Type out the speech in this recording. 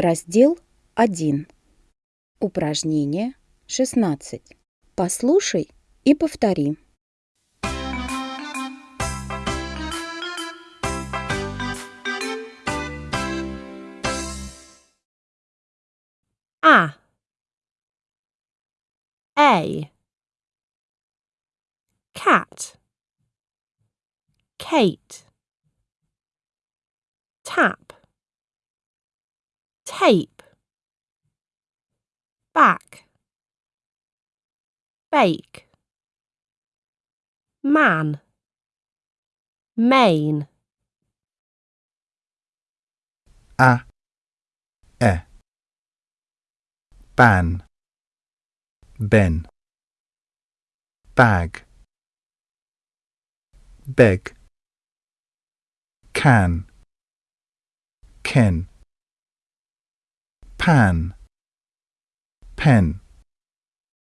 Раздел 1. Упражнение 16. Послушай и повтори. A A cat Kate tap tape back bake man main A, E. Ban. Ben. Bag. Beg. Can. Ken. Pan. Pen.